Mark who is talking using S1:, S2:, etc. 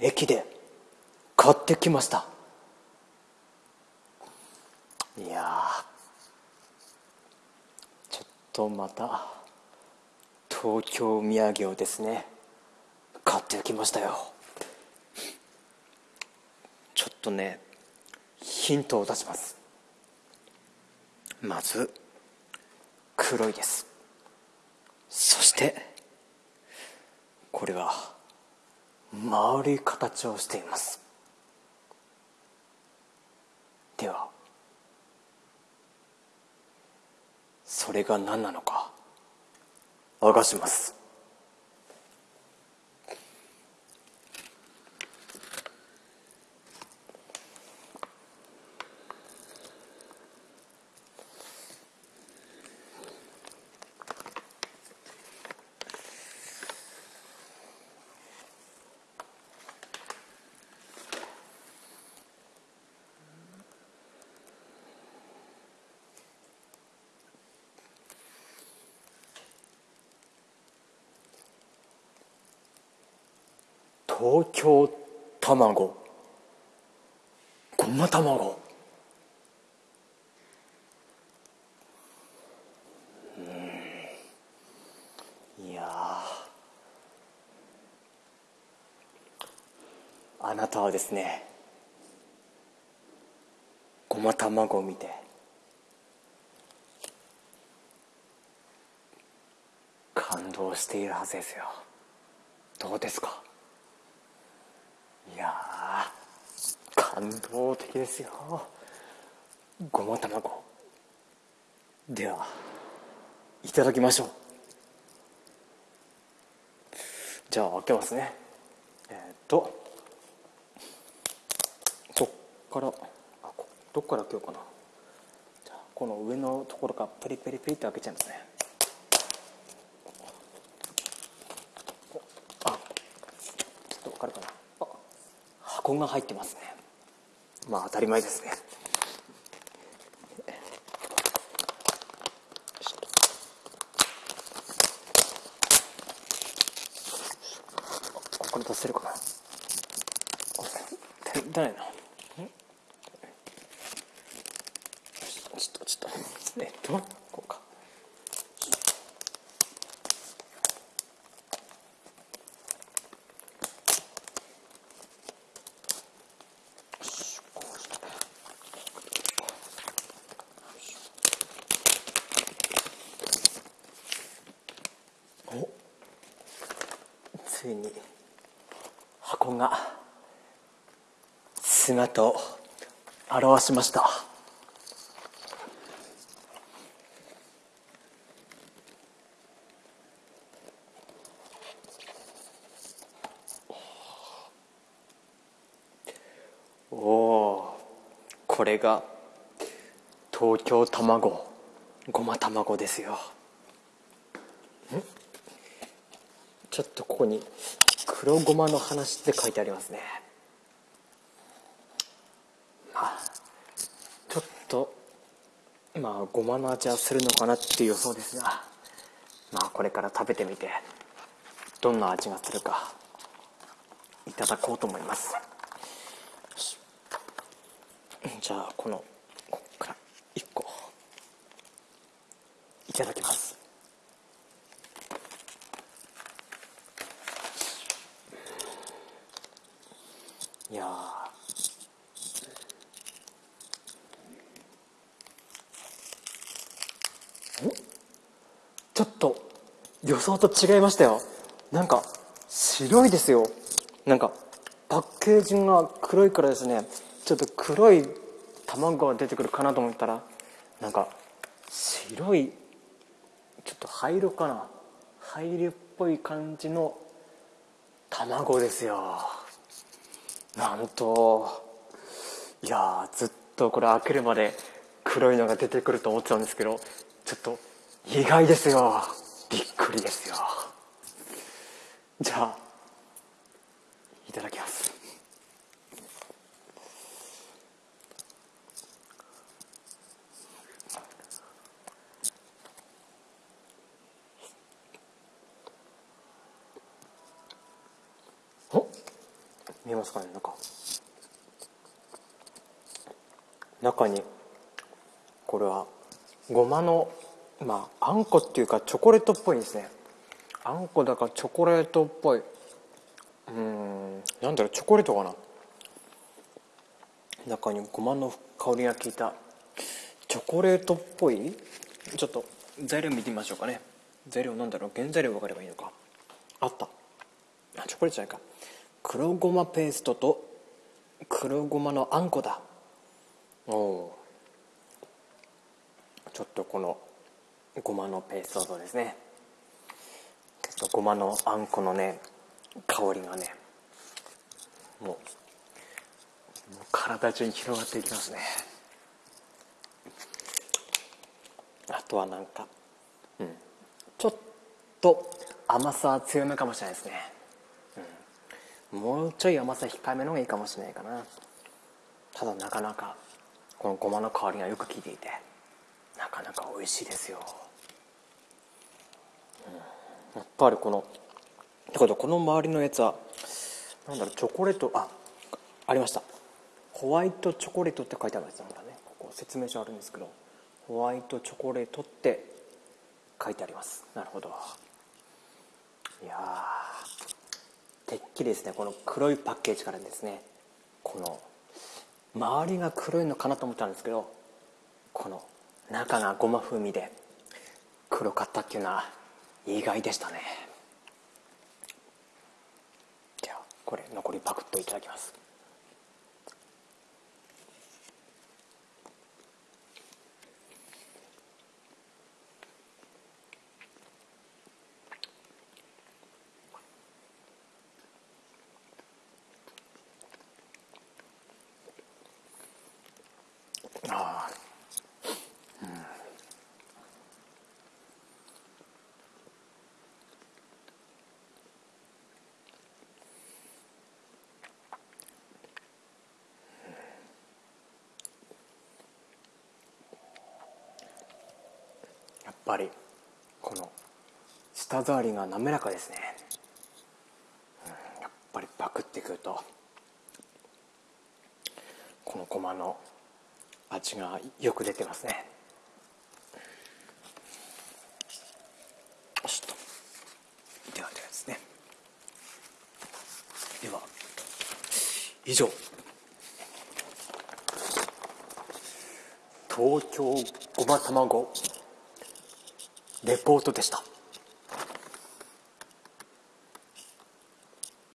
S1: 駅で買ってきました。いやちょっとまた東京土産をですね買ってきましたよ。ちょっとねヒントを出します。まず黒いです。そしてこれは丸い形をしています。ではそれが何なのか明かします。東京卵。ごま卵。うん。いやあなたはですねごま卵を見て感動しているはずですよ。どうですかいや感動的ですよ。ごま卵。ではいただきましょう。じゃあ開けますね。えー、っと。こっからあどっから開けようかな。じゃあこの上のところからペリペリペリって開けちゃいますね。あちょっと分かるかな。あ箱が入ってますね。まあ当たり前ですね。ここに出せるかな。出ないなちょっとちょっと。えっと？こうかおついに箱が姿を現しました。おおこれが東京卵ごま卵ですよ。ちょっとここに黒ごまの話って書いてありますね。まあちょっとまあごまの味はするのかなっていう予想ですがまあこれから食べてみてどんな味がするかいただこうと思います。じゃあこのこっから1個いただきます。いやちょっと予想と違いましたよ。なんか白いですよ。なんかパッケージが黒いからですね。ちょっと黒い卵が出てくるかなと思ったらなんか白いちょっと灰色かな。灰色っぽい感じの卵ですよ。なんといやずっとこれ開けるまで黒いのが出てくると思ってたんですけどちょっと意外ですよ。びっくりですよ。じゃあいただきますお見えますかね中。中にこれはごまのまああんこっていうかチョコレートっぽいですね。あんこだからチョコレートっぽい。うんなんだろうチョコレートかな。中にごまの香りが効いたチョコレートっぽい？ちょっと材料見てみましょうかね。材料なんだろう？原材料分かればいいのか。あった。あチョコレートじゃないか。黒ごまペーストと黒ごまのあんこだ。おおちょっとこのごまのペーストとですね。ちょっとごまのあんこのね香りがねもう体中に広がっていきますね。あとはなんか、うん、ちょっと甘さは強めかもしれないですね、もうちょい甘さ控えめの方がいいかもしれないかな。ただなかなかこのごまの香りがよく効いていてなかなか美味しいですよ、うん、やっぱりこのってことこの周りのやつはなんだろうチョコレートあありました。ホワイトチョコレートって書いてあるんですまだね。ここ説明書あるんですけどホワイトチョコレートって書いてあります。なるほど。いやてっきりですねこの黒いパッケージからですねこの周りが黒いのかなと思ったんですけどこの中がごま風味で黒かったっていうのは意外でしたね。じゃあこれ残りパクッといただきます。ぱりこの舌触りが滑らかですね、うん、やっぱりパクってくるとこのごまの味がよく出てますね。よしとではではですね。では以上。東京ごま卵レポートでした。